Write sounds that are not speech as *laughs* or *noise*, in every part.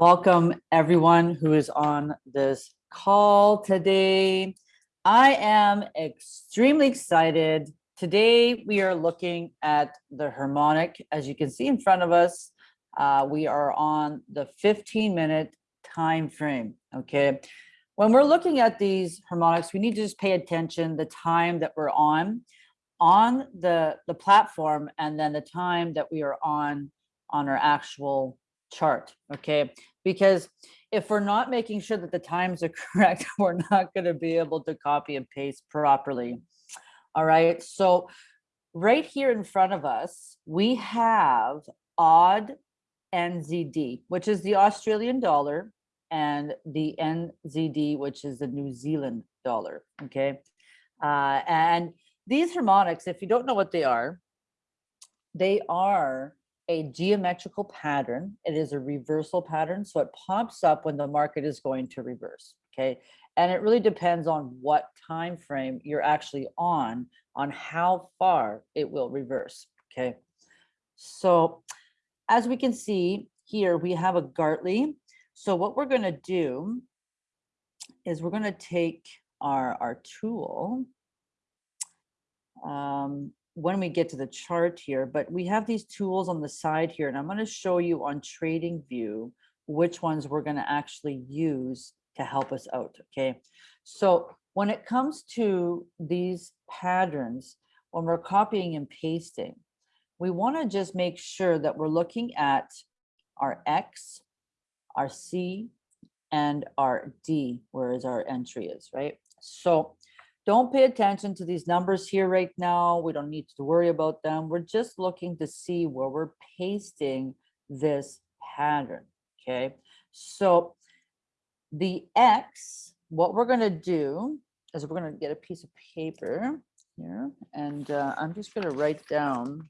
Welcome everyone who is on this call today. I am extremely excited. Today we are looking at the harmonic. As you can see in front of us, uh, we are on the 15 minute time frame, okay? When we're looking at these harmonics, we need to just pay attention the time that we're on on the, the platform and then the time that we are on on our actual chart, okay? Because if we're not making sure that the times are *laughs* correct, we're not gonna be able to copy and paste properly. All right, so right here in front of us, we have AUD NZD, which is the Australian dollar, and the NZD, which is the New Zealand dollar, okay? Uh, and these harmonics, if you don't know what they are, they are a geometrical pattern. It is a reversal pattern. So it pops up when the market is going to reverse. Okay. And it really depends on what time frame you're actually on, on how far it will reverse. Okay. So as we can see here, we have a Gartley. So what we're going to do is we're going to take our, our tool. Um, when we get to the chart here, but we have these tools on the side here, and I'm going to show you on TradingView which ones we're going to actually use to help us out. Okay, so when it comes to these patterns, when we're copying and pasting, we want to just make sure that we're looking at our X, our C, and our D, whereas our entry is, right? So don't pay attention to these numbers here right now. We don't need to worry about them. We're just looking to see where we're pasting this pattern, okay? So the X, what we're gonna do is we're gonna get a piece of paper here, and uh, I'm just gonna write down,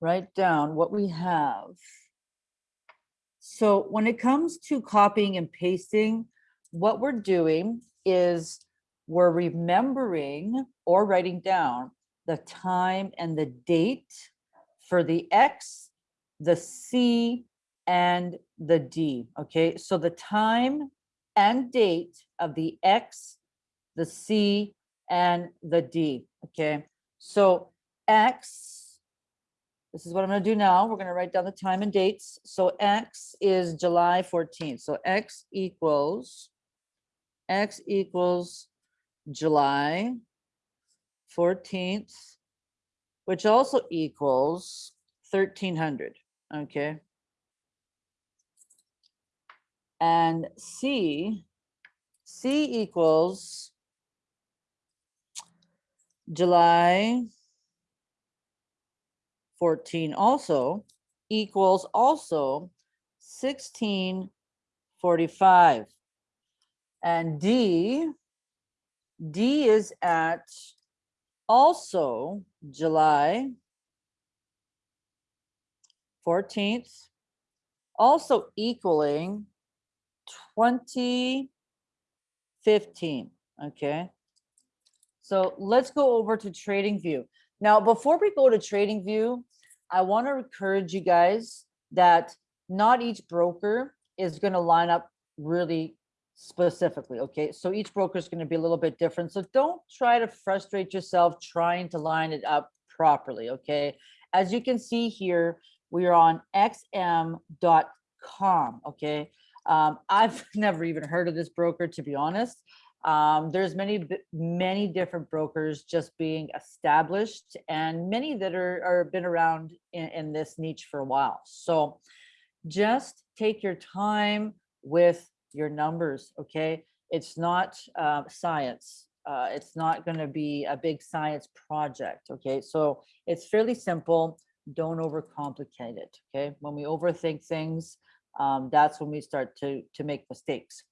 write down what we have. So when it comes to copying and pasting, what we're doing is we're remembering or writing down the time and the date for the X, the C, and the D, okay? So the time and date of the X, the C, and the D, okay? So X, this is what I'm gonna do now. We're gonna write down the time and dates. So X is July 14th. So X equals X equals July 14th, which also equals 1300, okay? And C, C equals July 14 also equals also 1645. And D, D is at also July 14th, also equaling 2015, okay? So let's go over to TradingView. Now, before we go to TradingView, I want to encourage you guys that not each broker is going to line up really specifically. Okay, so each broker is going to be a little bit different. So don't try to frustrate yourself trying to line it up properly. Okay, as you can see here, we are on xm.com. Okay, um, *laughs* I've never even heard of this broker, to be honest. Um, there's many, many different brokers just being established and many that are, are been around in, in this niche for a while. So just take your time with your numbers, okay? It's not uh, science. Uh, it's not going to be a big science project, okay? So it's fairly simple. Don't overcomplicate it, okay? When we overthink things, um, that's when we start to, to make mistakes.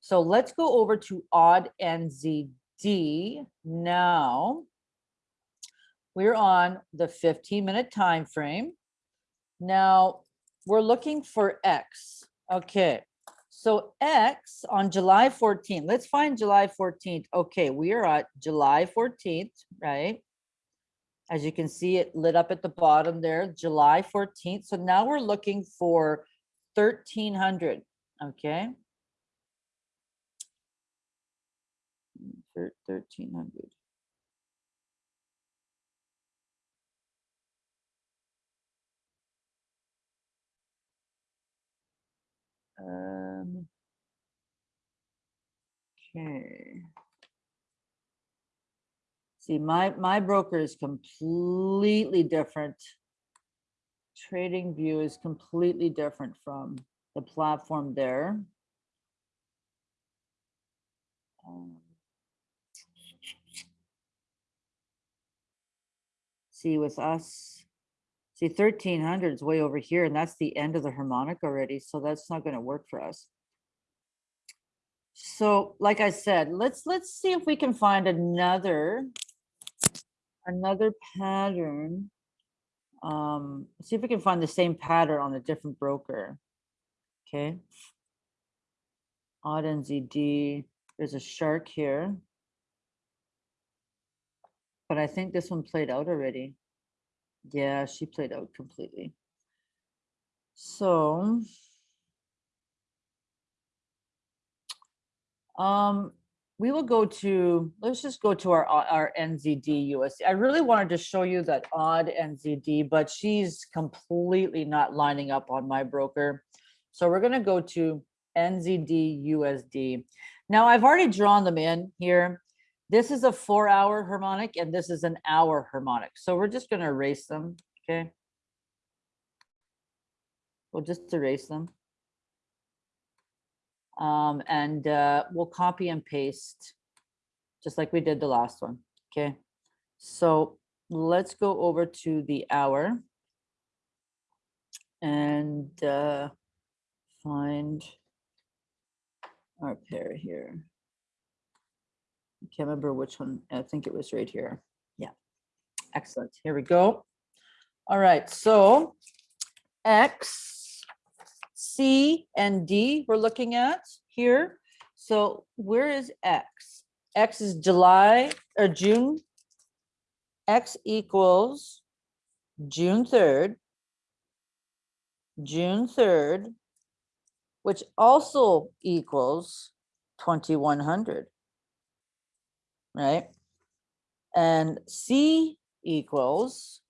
So let's go over to AUD NZD now. We're on the 15 minute time frame. Now we're looking for X. Okay, so X on July 14th, let's find July 14th. Okay, we are at July 14th, right? As you can see, it lit up at the bottom there, July 14th. So now we're looking for 1300, okay? 1300. Um, okay. See, my, my broker is completely different. TradingView is completely different from the platform there. Um, See, with us, see, thirteen hundred is way over here, and that's the end of the harmonic already, so that's not gonna work for us. So, like I said, let's, let's see if we can find another, another pattern. Um, see if we can find the same pattern on a different broker. Okay. AUD NZD, there's a shark here. But I think this one played out already. Yeah, she played out completely. So. Um, we will go to, let's just go to our, our NZD USD. I really wanted to show you that AUD NZD, but she's completely not lining up on my broker. So we're gonna go to NZD USD. Now I've already drawn them in here. This is a four hour harmonic and this is an hour harmonic. So we're just gonna erase them, okay? We'll just erase them. Um, and uh, we'll copy and paste, just like we did the last one, okay? So let's go over to the hour. And uh, find our pair here. I can't remember which one, I think it was right here. Yeah, excellent, here we go. All right, so X, C, and D we're looking at here. So where is X? X is July or June. X equals June 3rd. June 3rd, which also equals 2100. Right? And C equals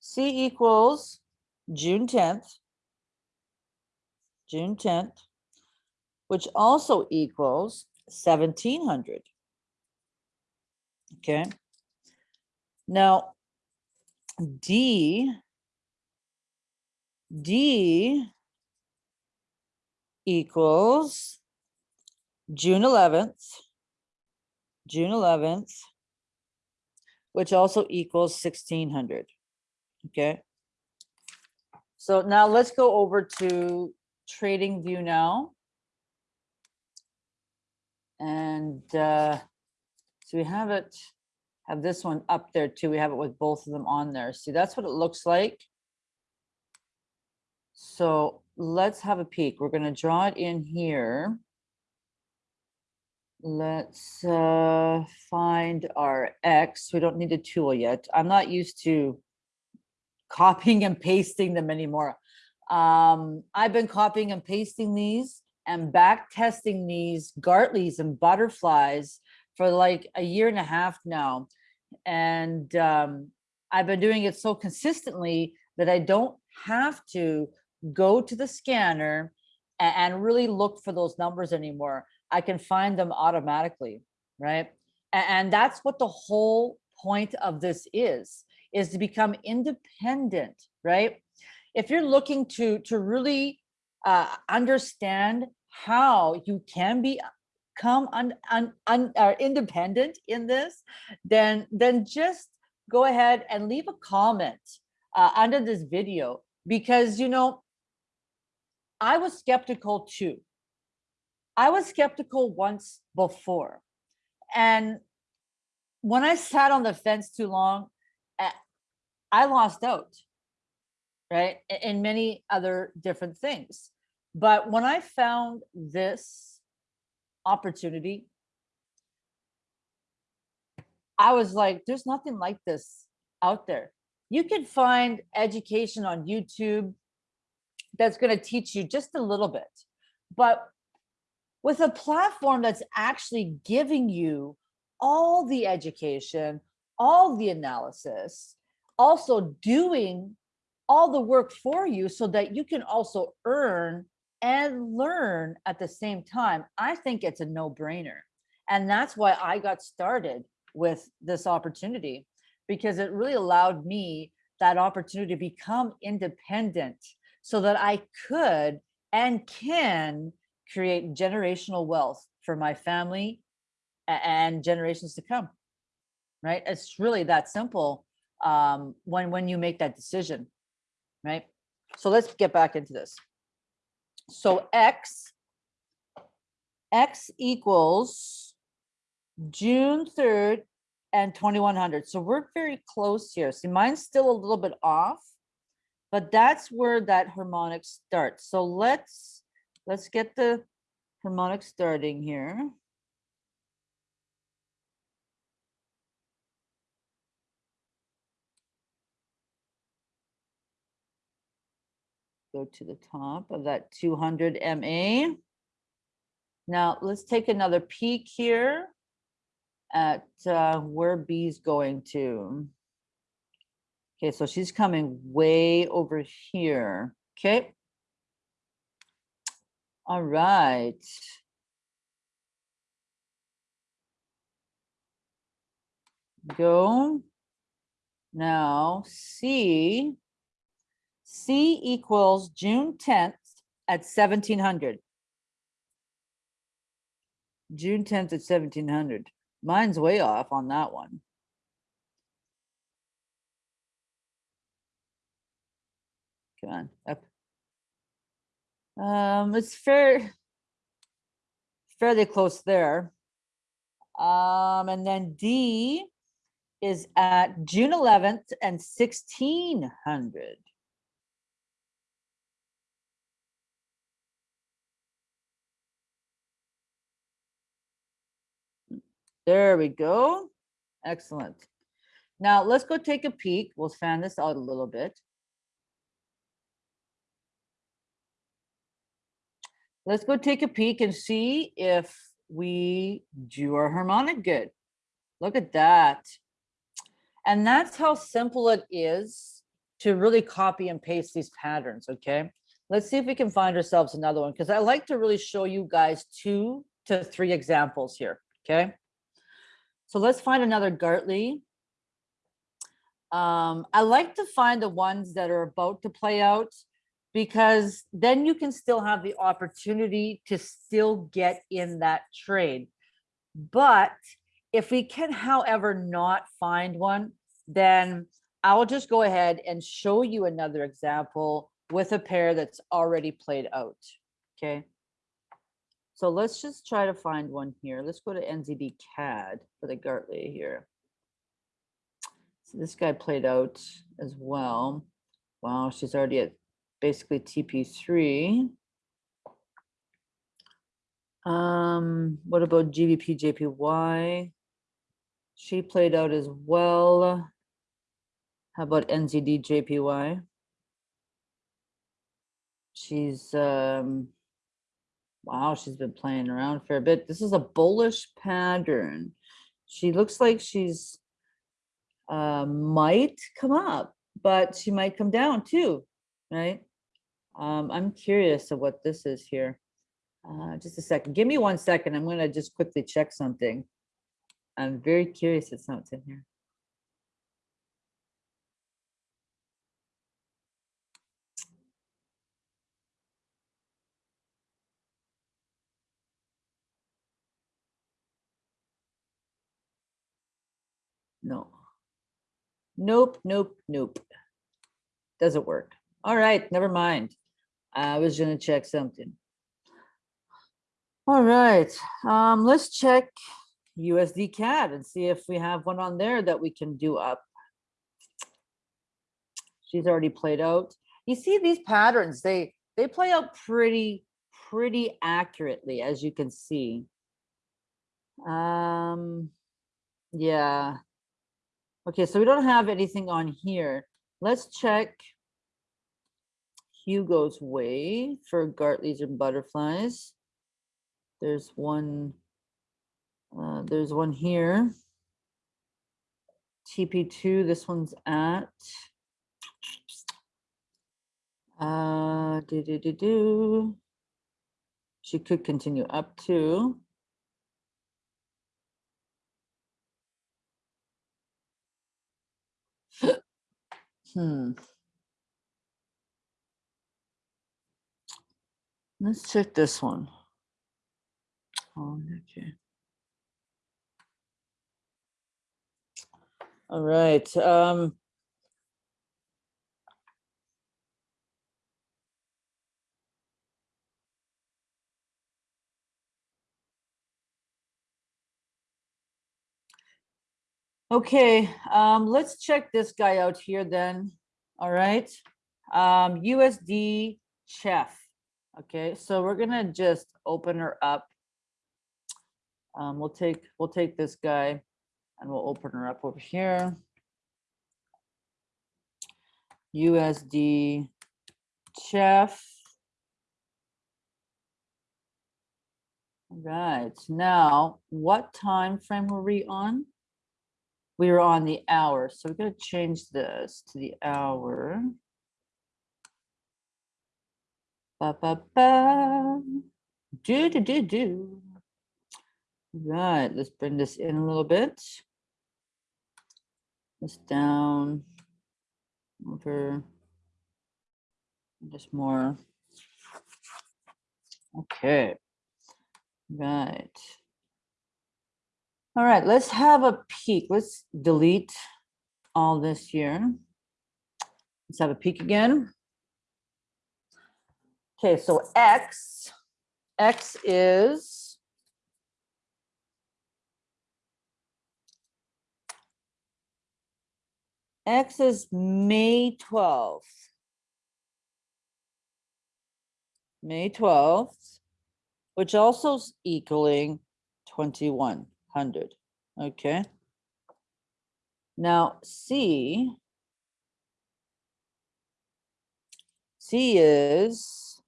C equals June 10th. June 10th, which also equals 1700. Okay. Now, D, D equals June 11th, June 11th, which also equals 1600. Okay. So now let's go over to TradingView now. And uh, so we have it, have this one up there too. We have it with both of them on there. See, that's what it looks like. So let's have a peek. We're gonna draw it in here. Let's uh, find our X. We don't need a tool yet. I'm not used to copying and pasting them anymore. Um, I've been copying and pasting these and back testing these Gartleys and butterflies for like a year and a half now. And um, I've been doing it so consistently that I don't have to go to the scanner and, really look for those numbers anymore. I can find them automatically, right? And that's what the whole point of this is is to become independent, right? If you're looking to to really uh, understand how you can be come un, un, un, uh, independent in this, then then just go ahead and leave a comment uh, under this video because you know I was skeptical too. I was skeptical once before, and when I sat on the fence too long, I lost out, right? In many other different things. But when I found this opportunity, I was like, there's nothing like this out there. You can find education on YouTube that's going to teach you just a little bit. But with a platform that's actually giving you all the education, all the analysis, also doing all the work for you so that you can also earn and learn at the same time, I think it's a no brainer. And that's why I got started with this opportunity because it really allowed me that opportunity to become independent so that I could and can create generational wealth for my family and generations to come. Right? It's really that simple um, when, when you make that decision, right? So let's get back into this. So X, X equals June 3rd and 2100. So we're very close here. See, mine's still a little bit off, but that's where that harmonic starts. So let's, let's get the harmonic starting here. Go to the top of that 200 MA. Now let's take another peek here at uh, where B's going to. Okay, so she's coming way over here. Okay. All right. Go. Now, C, C equals June 10th at 1700. June 10th at 1700. Mine's way off on that one. Come on, up. Um, it's fair, fairly close there. Um, and then D is at June 11th and 1600. There we go. Excellent. Now let's go take a peek. We'll fan this out a little bit. Let's go take a peek and see if we do our harmonic good. Look at that. And that's how simple it is to really copy and paste these patterns, okay? Let's see if we can find ourselves another one because I like to really show you guys two to three examples here, okay? So let's find another Gartley. Um, I like to find the ones that are about to play out because then you can still have the opportunity to still get in that trade. But if we can, however, not find one, then I'll just go ahead and show you another example with a pair that's already played out. Okay. So let's just try to find one here. Let's go to NZD CAD for the Gartley here. So this guy played out as well. Wow, she's already at basically TP3. Um, what about GBP JPY? She played out as well. How about NZD JPY? She's, um, wow, she's been playing around for a bit. This is a bullish pattern. She looks like she's uh, might come up, but she might come down too, right? Um, I'm curious of what this is here. Uh, just a second. Give me one second. I'm going to just quickly check something. I'm very curious at something here. No. Nope, nope, nope. Doesn't work. All right, never mind. I was gonna check something. All right, um, let's check USD CAD and see if we have one on there that we can do up. She's already played out. You see these patterns, they, they play out pretty, pretty accurately, as you can see. Um, Yeah. Okay, so we don't have anything on here. Let's check Hugo's Way for Gartley's and butterflies. There's one, uh, there's one here. TP2, this one's at. Uh, do, do, do, do. She could continue up to. Hmm. Let's check this one. Oh, okay. All right. Um, Okay, um, let's check this guy out here then. All right. Um, USD CHF. Okay, so we're gonna just open her up. Um, we'll take we'll take this guy and we'll open her up over here. USD CHF. All Right now, what time frame were we on? We were on the hour, so we're gonna change this to the hour. Ba ba ba. Do do do do. Right, let's bring this in a little bit. This down over. Just more. Okay. Right. All right, let's have a peek. Let's delete all this here. Let's have a peek again. Okay, so X, X is X is May 12th. May 12th, which also is equaling 2100. Okay. Now C, C is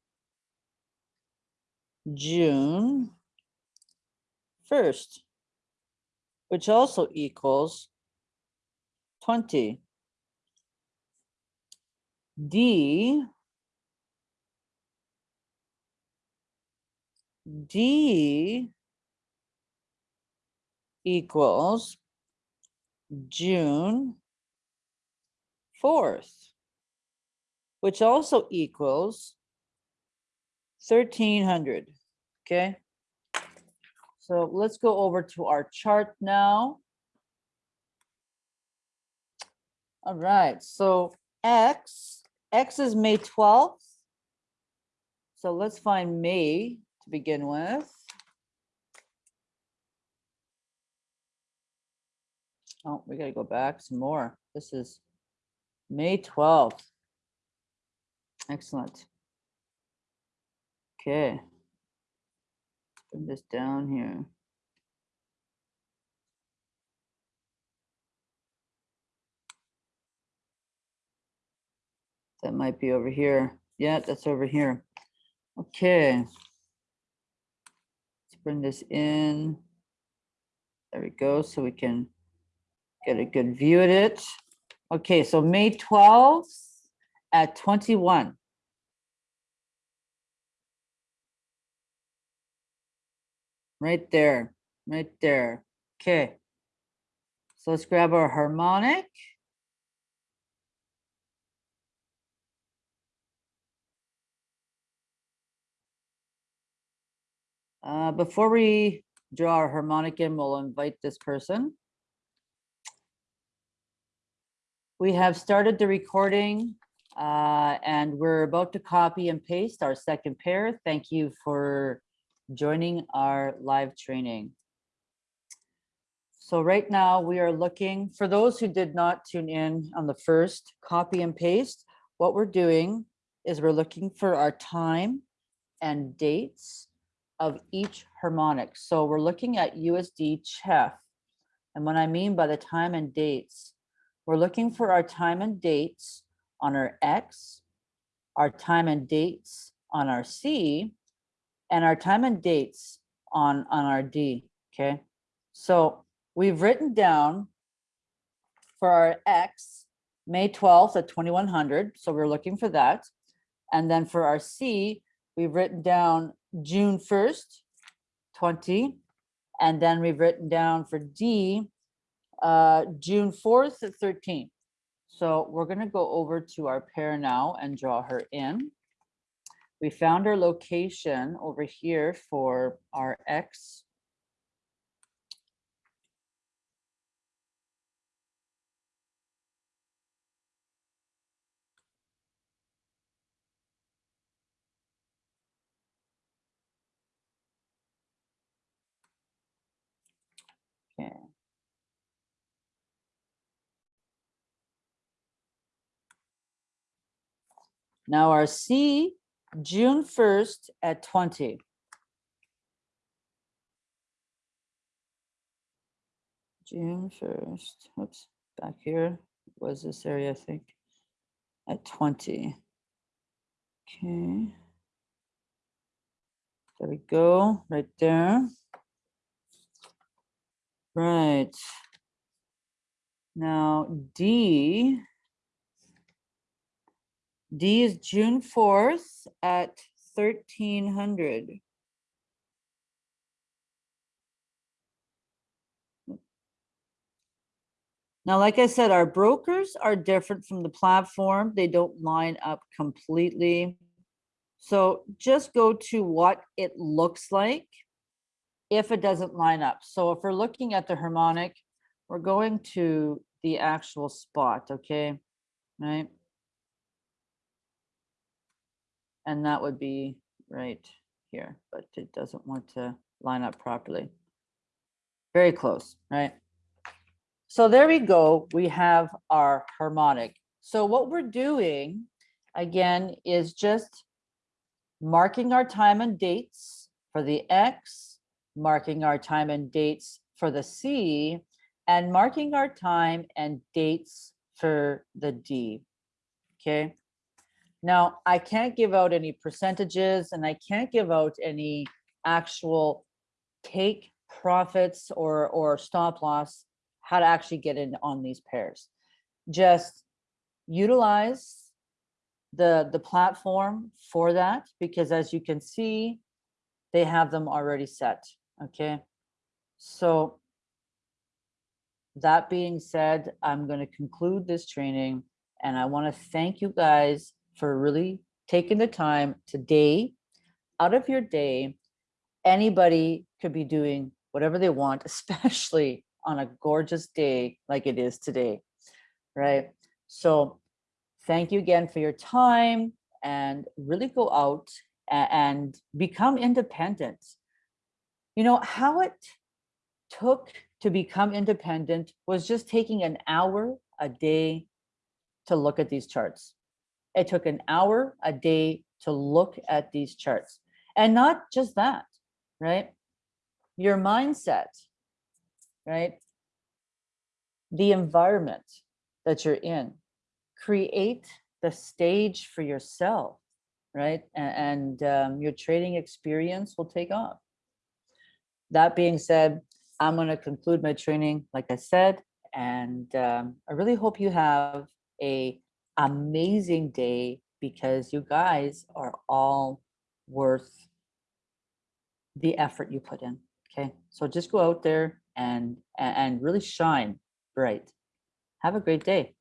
June 1st, which also equals 20. D, D equals June 4th, which also equals 1300, okay? So let's go over to our chart now. All right, so X, X is May 12th. So let's find May to begin with. Oh, we gotta go back some more. This is May 12th. Excellent. Okay. Bring this down here. That might be over here. Yeah, that's over here. Okay. Let's bring this in. There we go, so we can get a good view at it. Okay, so May 12th at 21. Right there, right there. Okay. So let's grab our harmonic. Uh, before we draw our harmonic in, we'll invite this person. We have started the recording uh, and we're about to copy and paste our second pair. Thank you for joining our live training. So right now we are looking, for those who did not tune in on the first copy and paste, what we're doing is we're looking for our time and dates of each harmonic. So we're looking at USD CHF And what I mean by the time and dates, we're looking for our time and dates on our X, our time and dates on our C, and our time and dates on, on our D, okay? So we've written down for our X, May 12th at 2100, so we're looking for that. And then for our C, we've written down June 1st, 20, and then we've written down for D, uh, June 4th at 13. So we're gonna go over to our pair now and draw her in. We found our location over here for our X. Okay. Now our C, June 1st at 20. June 1st, oops, back here was this area, I think, at 20. Okay. There we go, right there. Right. Now D. D is June fourth at thirteen hundred. Now, like I said, our brokers are different from the platform. They don't line up completely. So just go to what it looks like if it doesn't line up. So if we're looking at the harmonic, we're going to the actual spot, okay? Right? And that would be right here, but it doesn't want to line up properly. Very close, right? So there we go. We have our harmonic. So what we're doing, again, is just marking our time and dates for the X, marking our time and dates for the C, and marking our time and dates for the D. Okay. Now, I can't give out any percentages and I can't give out any actual take profits or, or stop loss, how to actually get in on these pairs. Just utilize the, the platform for that, because as you can see, they have them already set, okay? So that being said, I'm going to conclude this training and I want to thank you guys for really taking the time today out of your day. Anybody could be doing whatever they want, *laughs* especially on a gorgeous day like it is today, right? So thank you again for your time and really go out and become independent. You know, how it took to become independent was just taking an hour a day to look at these charts. It took an hour a day to look at these charts. And not just that, right? Your mindset, right? The environment that you're in. Create the stage for yourself, right? And, and um, your trading experience will take off. That being said, I'm going to conclude my training, like I said, and um, I really hope you have a amazing day because you guys are all worth the effort you put in. Okay, so just go out there and and really shine bright. Have a great day.